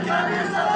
Minha cabeça